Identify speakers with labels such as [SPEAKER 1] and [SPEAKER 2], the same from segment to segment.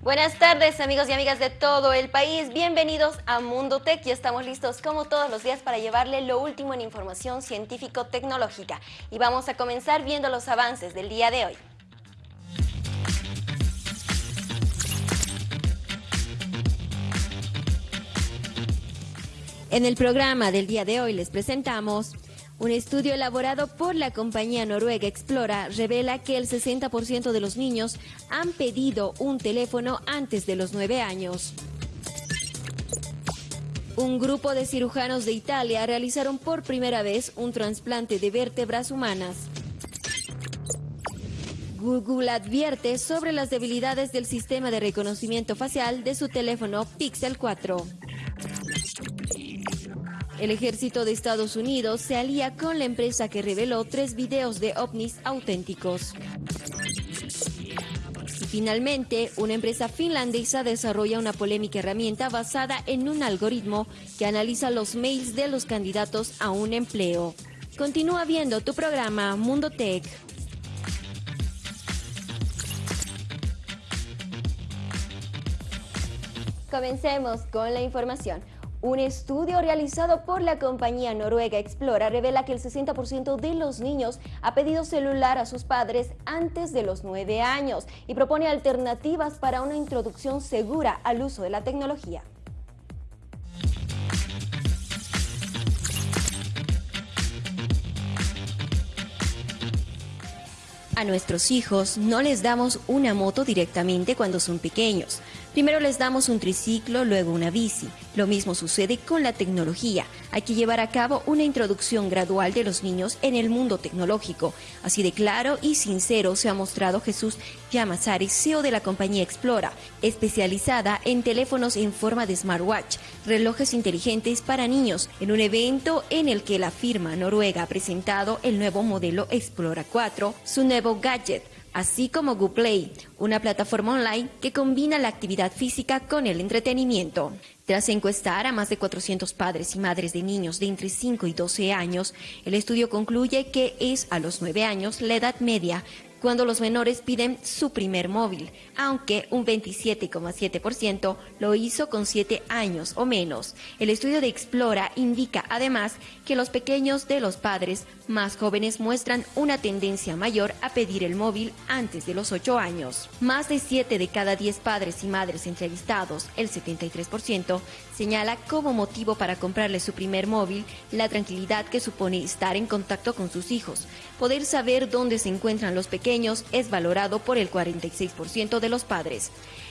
[SPEAKER 1] Buenas tardes amigos y amigas de todo el país, bienvenidos a Mundo Tech. Y estamos listos como todos los días para llevarle lo último en información científico-tecnológica. Y vamos a comenzar viendo los avances del día de hoy. En el programa del día de hoy les presentamos un estudio elaborado por la compañía noruega Explora revela que el 60% de los niños han pedido un teléfono antes de los 9 años. Un grupo de cirujanos de Italia realizaron por primera vez un trasplante de vértebras humanas. Google advierte sobre las debilidades del sistema de reconocimiento facial de su teléfono Pixel 4. El ejército de Estados Unidos se alía con la empresa que reveló tres videos de ovnis auténticos. Y finalmente, una empresa finlandesa desarrolla una polémica herramienta basada en un algoritmo que analiza los mails de los candidatos a un empleo. Continúa viendo tu programa Mundo Tech. Comencemos con la información. Un estudio realizado por la compañía noruega Explora revela que el 60% de los niños ha pedido celular a sus padres antes de los 9 años y propone alternativas para una introducción segura al uso de la tecnología. A nuestros hijos no les damos una moto directamente cuando son pequeños. Primero les damos un triciclo, luego una bici. Lo mismo sucede con la tecnología. Hay que llevar a cabo una introducción gradual de los niños en el mundo tecnológico. Así de claro y sincero se ha mostrado Jesús Yamasari, CEO de la compañía Explora, especializada en teléfonos en forma de smartwatch, relojes inteligentes para niños, en un evento en el que la firma noruega ha presentado el nuevo modelo Explora 4, su nuevo gadget así como GoPlay, una plataforma online que combina la actividad física con el entretenimiento. Tras encuestar a más de 400 padres y madres de niños de entre 5 y 12 años, el estudio concluye que es a los 9 años la edad media cuando los menores piden su primer móvil, aunque un 27,7% lo hizo con 7 años o menos. El estudio de Explora indica además que los pequeños de los padres más jóvenes muestran una tendencia mayor a pedir el móvil antes de los 8 años. Más de 7 de cada 10 padres y madres entrevistados, el 73%, señala como motivo para comprarle su primer móvil la tranquilidad que supone estar en contacto con sus hijos. Poder saber dónde se encuentran los pequeños es valorado por el 46% de los padres.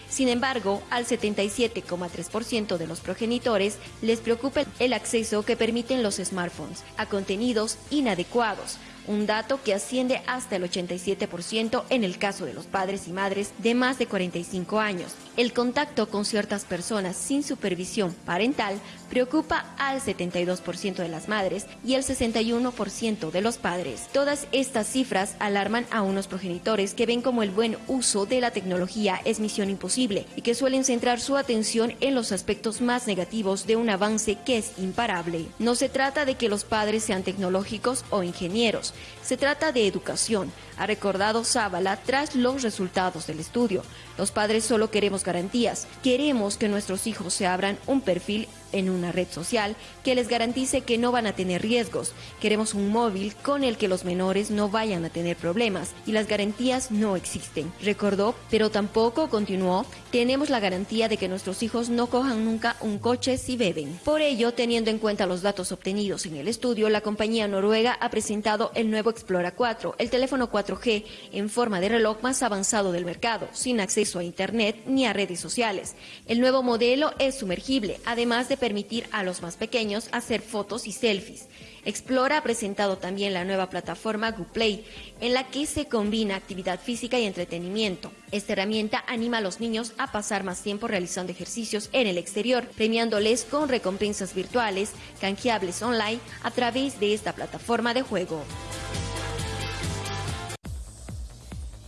[SPEAKER 1] Sin embargo, al 77,3% de los progenitores les preocupa el acceso que permiten los smartphones a contenidos inadecuados, un dato que asciende hasta el 87% en el caso de los padres y madres de más de 45 años. El contacto con ciertas personas sin supervisión parental preocupa al 72% de las madres y el 61% de los padres. Todas estas cifras alarman a unos progenitores que ven como el buen uso de la tecnología es misión imposible y que suelen centrar su atención en los aspectos más negativos de un avance que es imparable. No se trata de que los padres sean tecnológicos o ingenieros, se trata de educación, ha recordado Zavala tras los resultados del estudio. Los padres solo queremos garantías, queremos que nuestros hijos se abran un perfil en una red social que les garantice que no van a tener riesgos. Queremos un móvil con el que los menores no vayan a tener problemas y las garantías no existen. Recordó, pero tampoco continuó, tenemos la garantía de que nuestros hijos no cojan nunca un coche si beben. Por ello, teniendo en cuenta los datos obtenidos en el estudio, la compañía noruega ha presentado el nuevo Explora 4, el teléfono 4G en forma de reloj más avanzado del mercado, sin acceso a Internet ni a redes sociales. El nuevo modelo es sumergible, además de permitir a los más pequeños hacer fotos y selfies. Explora ha presentado también la nueva plataforma GoPlay, en la que se combina actividad física y entretenimiento. Esta herramienta anima a los niños a pasar más tiempo realizando ejercicios en el exterior, premiándoles con recompensas virtuales, canjeables online a través de esta plataforma de juego.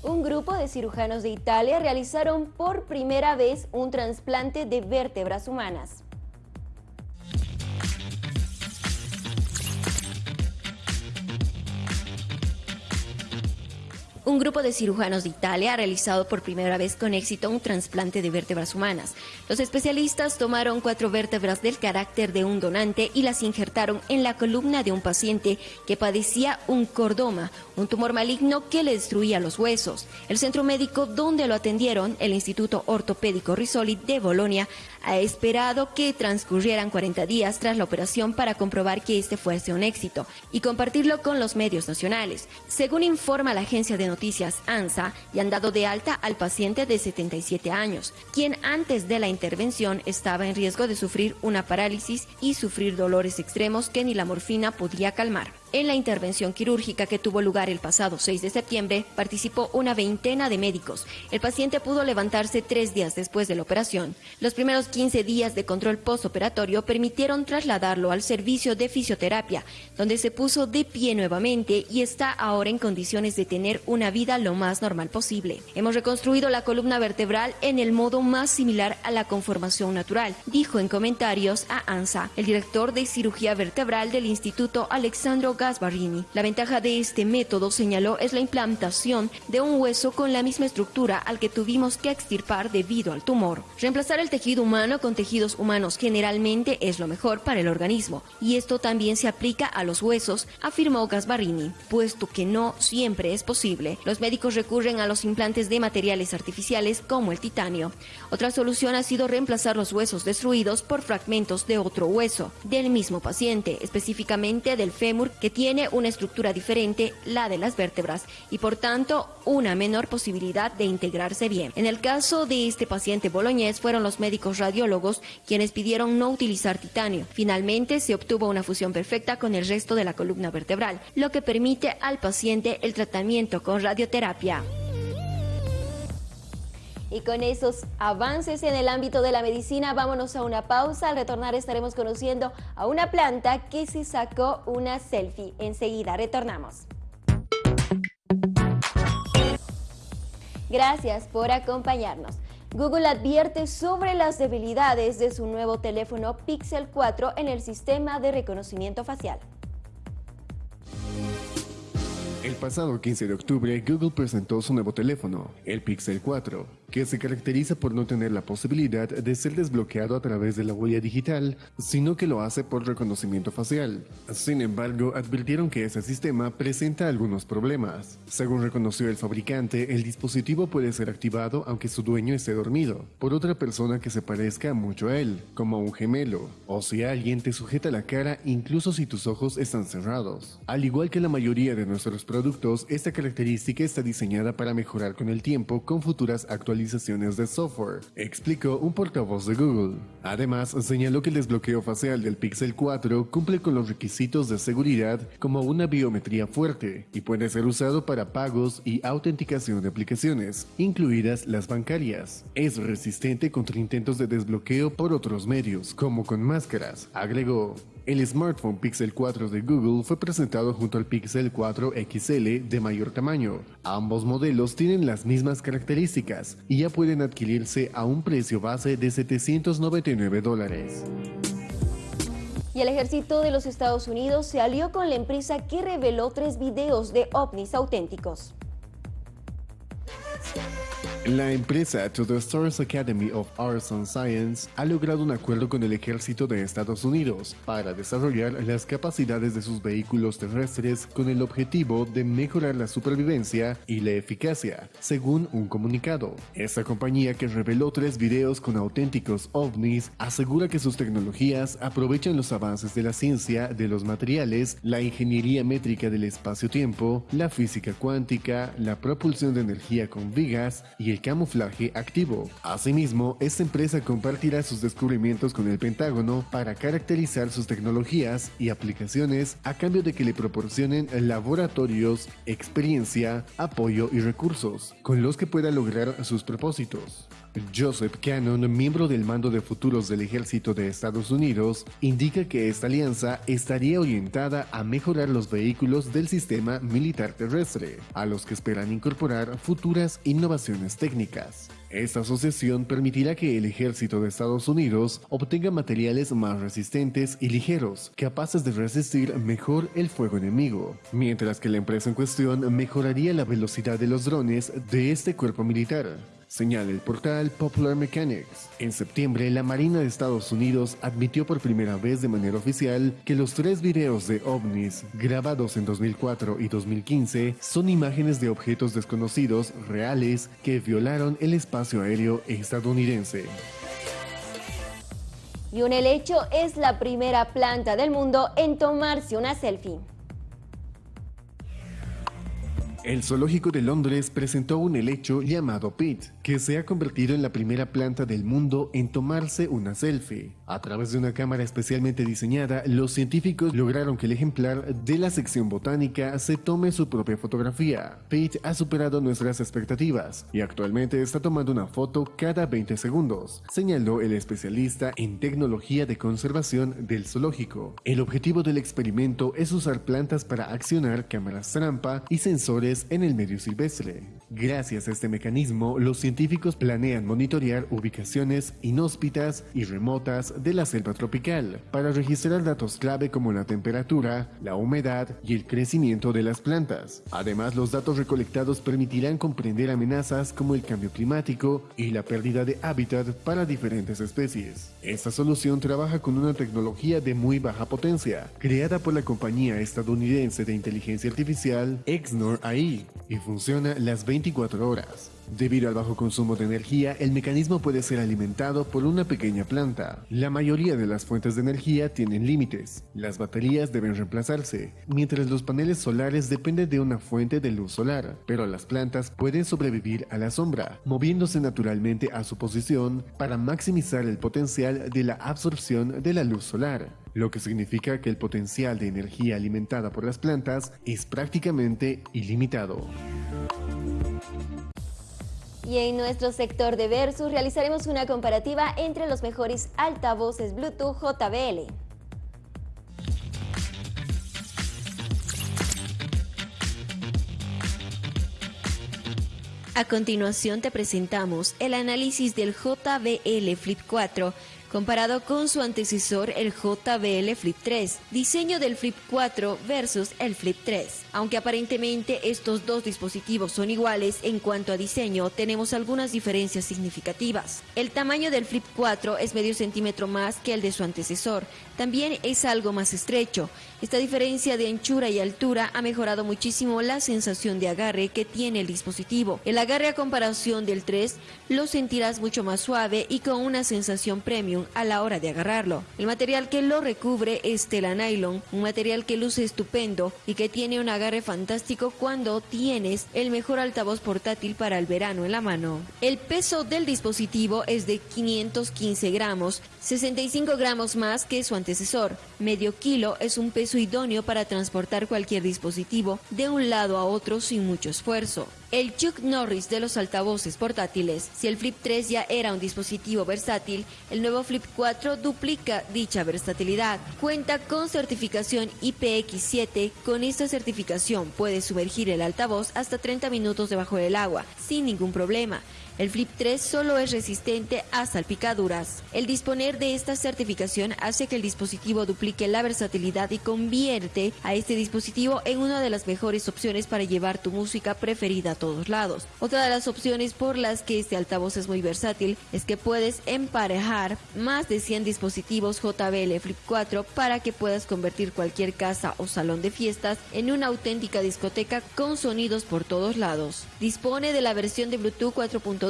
[SPEAKER 1] Un grupo de cirujanos de Italia realizaron por primera vez un trasplante de vértebras humanas. Un grupo de cirujanos de Italia ha realizado por primera vez con éxito un trasplante de vértebras humanas. Los especialistas tomaron cuatro vértebras del carácter de un donante y las injertaron en la columna de un paciente que padecía un cordoma, un tumor maligno que le destruía los huesos. El centro médico donde lo atendieron, el Instituto Ortopédico Risoli de Bolonia, ha esperado que transcurrieran 40 días tras la operación para comprobar que este fuese un éxito y compartirlo con los medios nacionales. Según informa la agencia de noticias ANSA, y han dado de alta al paciente de 77 años, quien antes de la intervención estaba en riesgo de sufrir una parálisis y sufrir dolores extremos que ni la morfina podía calmar. En la intervención quirúrgica que tuvo lugar el pasado 6 de septiembre, participó una veintena de médicos. El paciente pudo levantarse tres días después de la operación. Los primeros 15 días de control postoperatorio permitieron trasladarlo al servicio de fisioterapia, donde se puso de pie nuevamente y está ahora en condiciones de tener una vida lo más normal posible. Hemos reconstruido la columna vertebral en el modo más similar a la conformación natural, dijo en comentarios a ANSA, el director de cirugía vertebral del Instituto Alexandro Gasbarini. La ventaja de este método, señaló, es la implantación de un hueso con la misma estructura al que tuvimos que extirpar debido al tumor. Reemplazar el tejido humano con tejidos humanos generalmente es lo mejor para el organismo, y esto también se aplica a los huesos, afirmó Gasbarini, puesto que no siempre es posible. Los médicos recurren a los implantes de materiales artificiales como el titanio. Otra solución ha sido reemplazar los huesos destruidos por fragmentos de otro hueso, del mismo paciente, específicamente del fémur que tiene una estructura diferente, la de las vértebras, y por tanto una menor posibilidad de integrarse bien. En el caso de este paciente boloñés fueron los médicos radiólogos quienes pidieron no utilizar titanio. Finalmente se obtuvo una fusión perfecta con el resto de la columna vertebral, lo que permite al paciente el tratamiento con radioterapia. Y con esos avances en el ámbito de la medicina, vámonos a una pausa. Al retornar estaremos conociendo a una planta que se sacó una selfie. Enseguida retornamos. Gracias por acompañarnos. Google advierte sobre las debilidades de su nuevo teléfono Pixel 4 en el sistema de reconocimiento facial.
[SPEAKER 2] El pasado 15 de octubre, Google presentó su nuevo teléfono, el Pixel 4, que se caracteriza por no tener la posibilidad de ser desbloqueado a través de la huella digital, sino que lo hace por reconocimiento facial. Sin embargo, advirtieron que ese sistema presenta algunos problemas. Según reconoció el fabricante, el dispositivo puede ser activado aunque su dueño esté dormido, por otra persona que se parezca mucho a él, como un gemelo, o si alguien te sujeta la cara incluso si tus ojos están cerrados. Al igual que la mayoría de nuestros productos, esta característica está diseñada para mejorar con el tiempo con futuras actualizaciones de software, explicó un portavoz de Google. Además, señaló que el desbloqueo facial del Pixel 4 cumple con los requisitos de seguridad como una biometría fuerte y puede ser usado para pagos y autenticación de aplicaciones, incluidas las bancarias. Es resistente contra intentos de desbloqueo por otros medios, como con máscaras, agregó. El smartphone Pixel 4 de Google fue presentado junto al Pixel 4 XL de mayor tamaño. Ambos modelos tienen las mismas características y ya pueden adquirirse a un precio base de 799 dólares.
[SPEAKER 1] Y el ejército de los Estados Unidos se alió con la empresa que reveló tres videos de ovnis auténticos.
[SPEAKER 2] La empresa To the Stars Academy of Arts and Science ha logrado un acuerdo con el ejército de Estados Unidos para desarrollar las capacidades de sus vehículos terrestres con el objetivo de mejorar la supervivencia y la eficacia, según un comunicado. Esta compañía que reveló tres videos con auténticos ovnis asegura que sus tecnologías aprovechan los avances de la ciencia de los materiales, la ingeniería métrica del espacio-tiempo, la física cuántica, la propulsión de energía con vigas el camuflaje activo. Asimismo, esta empresa compartirá sus descubrimientos con el Pentágono para caracterizar sus tecnologías y aplicaciones a cambio de que le proporcionen laboratorios, experiencia, apoyo y recursos con los que pueda lograr sus propósitos. Joseph Cannon, miembro del mando de futuros del ejército de Estados Unidos, indica que esta alianza estaría orientada a mejorar los vehículos del sistema militar terrestre, a los que esperan incorporar futuras innovaciones técnicas. Esta asociación permitirá que el ejército de Estados Unidos obtenga materiales más resistentes y ligeros, capaces de resistir mejor el fuego enemigo, mientras que la empresa en cuestión mejoraría la velocidad de los drones de este cuerpo militar señala el portal Popular Mechanics. En septiembre, la Marina de Estados Unidos admitió por primera vez de manera oficial que los tres videos de ovnis grabados en 2004 y 2015 son imágenes de objetos desconocidos reales que violaron el espacio aéreo estadounidense.
[SPEAKER 1] Y un helecho es la primera planta del mundo en tomarse una selfie.
[SPEAKER 2] El zoológico de Londres presentó un helecho llamado Pete, que se ha convertido en la primera planta del mundo en tomarse una selfie. A través de una cámara especialmente diseñada, los científicos lograron que el ejemplar de la sección botánica se tome su propia fotografía. Pete ha superado nuestras expectativas y actualmente está tomando una foto cada 20 segundos, señaló el especialista en tecnología de conservación del zoológico. El objetivo del experimento es usar plantas para accionar cámaras trampa y sensores en el medio silvestre. Gracias a este mecanismo, los científicos planean monitorear ubicaciones inhóspitas y remotas de la selva tropical para registrar datos clave como la temperatura, la humedad y el crecimiento de las plantas. Además, los datos recolectados permitirán comprender amenazas como el cambio climático y la pérdida de hábitat para diferentes especies. Esta solución trabaja con una tecnología de muy baja potencia, creada por la compañía estadounidense de inteligencia artificial Exnor AI y funciona las 24 horas. Debido al bajo consumo de energía, el mecanismo puede ser alimentado por una pequeña planta. La mayoría de las fuentes de energía tienen límites. Las baterías deben reemplazarse, mientras los paneles solares dependen de una fuente de luz solar, pero las plantas pueden sobrevivir a la sombra, moviéndose naturalmente a su posición para maximizar el potencial de la absorción de la luz solar lo que significa que el potencial de energía alimentada por las plantas es prácticamente ilimitado.
[SPEAKER 1] Y en nuestro sector de Versus realizaremos una comparativa entre los mejores altavoces Bluetooth JBL. A continuación te presentamos el análisis del JBL Flip 4 comparado con su antecesor el JBL Flip 3, diseño del Flip 4 versus el Flip 3. Aunque aparentemente estos dos dispositivos son iguales en cuanto a diseño, tenemos algunas diferencias significativas. El tamaño del Flip 4 es medio centímetro más que el de su antecesor, también es algo más estrecho. Esta diferencia de anchura y altura ha mejorado muchísimo la sensación de agarre que tiene el dispositivo. El agarre a comparación del 3 lo sentirás mucho más suave y con una sensación premium a la hora de agarrarlo. El material que lo recubre es tela nylon, un material que luce estupendo y que tiene un agarre fantástico cuando tienes el mejor altavoz portátil para el verano en la mano. El peso del dispositivo es de 515 gramos, 65 gramos más que su antecesor. Medio kilo es un peso idóneo para transportar cualquier dispositivo de un lado a otro sin mucho esfuerzo. El Chuck Norris de los altavoces portátiles. Si el Flip 3 ya era un dispositivo versátil, el nuevo Flip 4 duplica dicha versatilidad. Cuenta con certificación IPX7. Con esta certificación puede sumergir el altavoz hasta 30 minutos debajo del agua, sin ningún problema. El Flip 3 solo es resistente a salpicaduras. El disponer de esta certificación hace que el dispositivo duplique la versatilidad y convierte a este dispositivo en una de las mejores opciones para llevar tu música preferida a todos lados. Otra de las opciones por las que este altavoz es muy versátil es que puedes emparejar más de 100 dispositivos JBL Flip 4 para que puedas convertir cualquier casa o salón de fiestas en una auténtica discoteca con sonidos por todos lados. Dispone de la versión de Bluetooth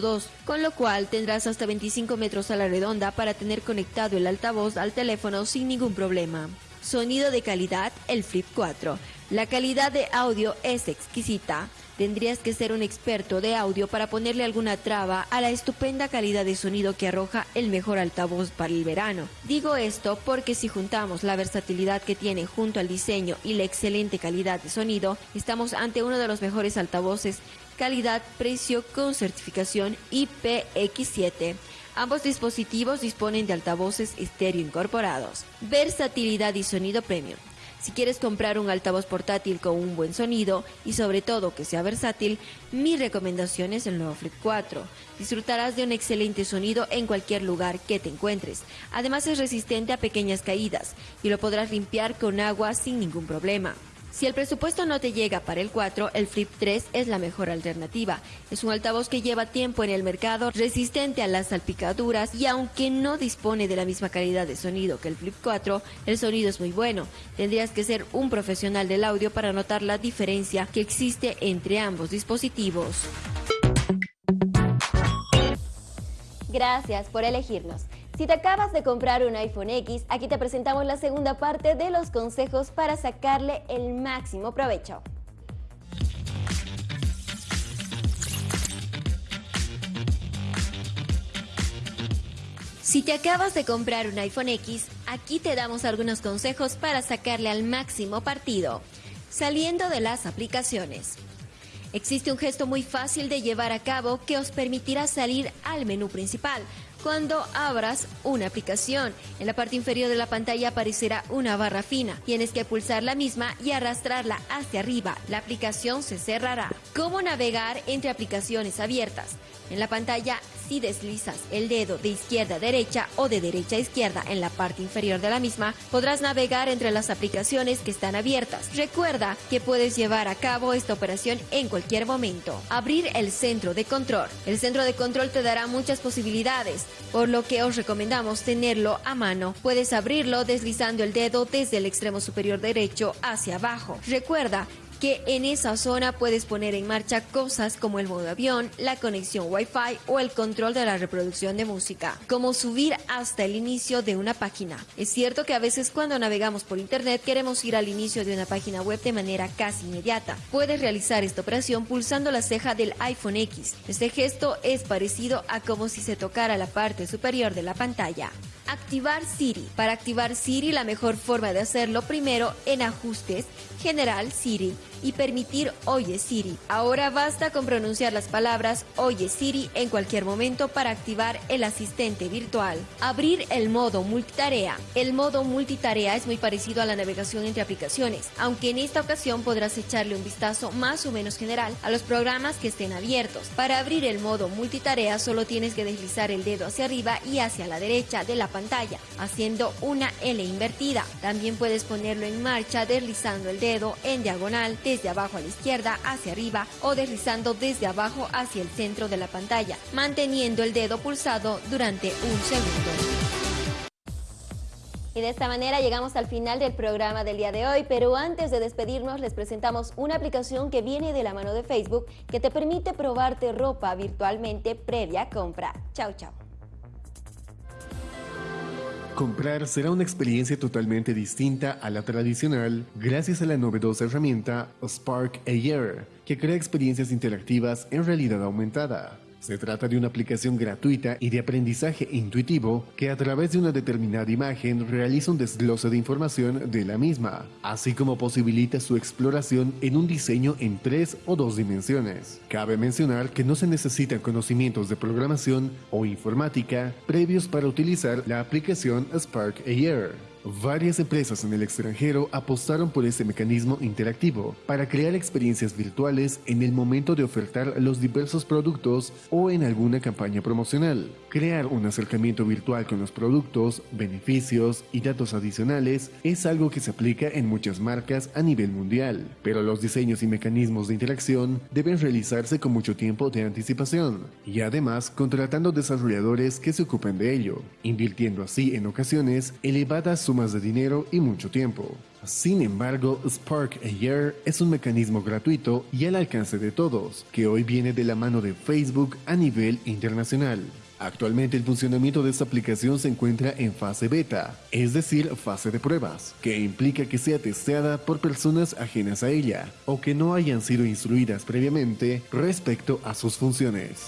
[SPEAKER 1] 4.2 con lo cual tendrás hasta 25 metros a la redonda para tener conectado el altavoz al teléfono sin ningún problema. Sonido de calidad, el Flip 4. La calidad de audio es exquisita. Tendrías que ser un experto de audio para ponerle alguna traba a la estupenda calidad de sonido que arroja el mejor altavoz para el verano. Digo esto porque si juntamos la versatilidad que tiene junto al diseño y la excelente calidad de sonido, estamos ante uno de los mejores altavoces calidad-precio con certificación IPX7. Ambos dispositivos disponen de altavoces estéreo incorporados. Versatilidad y sonido premium. Si quieres comprar un altavoz portátil con un buen sonido y sobre todo que sea versátil, mi recomendación es el nuevo Flip 4. Disfrutarás de un excelente sonido en cualquier lugar que te encuentres. Además es resistente a pequeñas caídas y lo podrás limpiar con agua sin ningún problema. Si el presupuesto no te llega para el 4, el Flip 3 es la mejor alternativa. Es un altavoz que lleva tiempo en el mercado, resistente a las salpicaduras y aunque no dispone de la misma calidad de sonido que el Flip 4, el sonido es muy bueno. Tendrías que ser un profesional del audio para notar la diferencia que existe entre ambos dispositivos. Gracias por elegirnos. Si te acabas de comprar un iPhone X, aquí te presentamos la segunda parte de los consejos para sacarle el máximo provecho. Si te acabas de comprar un iPhone X, aquí te damos algunos consejos para sacarle al máximo partido, saliendo de las aplicaciones. Existe un gesto muy fácil de llevar a cabo que os permitirá salir al menú principal, cuando abras una aplicación, en la parte inferior de la pantalla aparecerá una barra fina. Tienes que pulsar la misma y arrastrarla hacia arriba. La aplicación se cerrará. ¿Cómo navegar entre aplicaciones abiertas? En la pantalla, si deslizas el dedo de izquierda a derecha o de derecha a izquierda en la parte inferior de la misma, podrás navegar entre las aplicaciones que están abiertas. Recuerda que puedes llevar a cabo esta operación en cualquier momento. Abrir el centro de control. El centro de control te dará muchas posibilidades, por lo que os recomendamos tenerlo a mano. Puedes abrirlo deslizando el dedo desde el extremo superior derecho hacia abajo. Recuerda que en esa zona puedes poner en marcha cosas como el modo avión, la conexión Wi-Fi o el control de la reproducción de música, como subir hasta el inicio de una página. Es cierto que a veces cuando navegamos por internet queremos ir al inicio de una página web de manera casi inmediata. Puedes realizar esta operación pulsando la ceja del iPhone X. Este gesto es parecido a como si se tocara la parte superior de la pantalla. Activar Siri. Para activar Siri la mejor forma de hacerlo primero en ajustes, general Siri y permitir Oye Siri. Ahora basta con pronunciar las palabras Oye Siri en cualquier momento para activar el asistente virtual. Abrir el modo multitarea. El modo multitarea es muy parecido a la navegación entre aplicaciones, aunque en esta ocasión podrás echarle un vistazo más o menos general a los programas que estén abiertos. Para abrir el modo multitarea solo tienes que deslizar el dedo hacia arriba y hacia la derecha de la pantalla, haciendo una L invertida. También puedes ponerlo en marcha deslizando el dedo en diagonal desde abajo a la izquierda hacia arriba o deslizando desde abajo hacia el centro de la pantalla, manteniendo el dedo pulsado durante un segundo. Y de esta manera llegamos al final del programa del día de hoy, pero antes de despedirnos les presentamos una aplicación que viene de la mano de Facebook que te permite probarte ropa virtualmente previa compra. Chao, chao.
[SPEAKER 2] Comprar será una experiencia totalmente distinta a la tradicional gracias a la novedosa herramienta Spark AR, que crea experiencias interactivas en realidad aumentada. Se trata de una aplicación gratuita y de aprendizaje intuitivo que a través de una determinada imagen realiza un desglose de información de la misma, así como posibilita su exploración en un diseño en tres o dos dimensiones. Cabe mencionar que no se necesitan conocimientos de programación o informática previos para utilizar la aplicación Spark AR. Varias empresas en el extranjero apostaron por este mecanismo interactivo para crear experiencias virtuales en el momento de ofertar los diversos productos o en alguna campaña promocional. Crear un acercamiento virtual con los productos, beneficios y datos adicionales es algo que se aplica en muchas marcas a nivel mundial, pero los diseños y mecanismos de interacción deben realizarse con mucho tiempo de anticipación y además contratando desarrolladores que se ocupen de ello, invirtiendo así en ocasiones elevadas sumas de dinero y mucho tiempo. Sin embargo, Spark AR es un mecanismo gratuito y al alcance de todos, que hoy viene de la mano de Facebook a nivel internacional. Actualmente el funcionamiento de esta aplicación se encuentra en fase beta, es decir, fase de pruebas, que implica que sea testeada por personas ajenas a ella o que no hayan sido instruidas previamente respecto a sus funciones.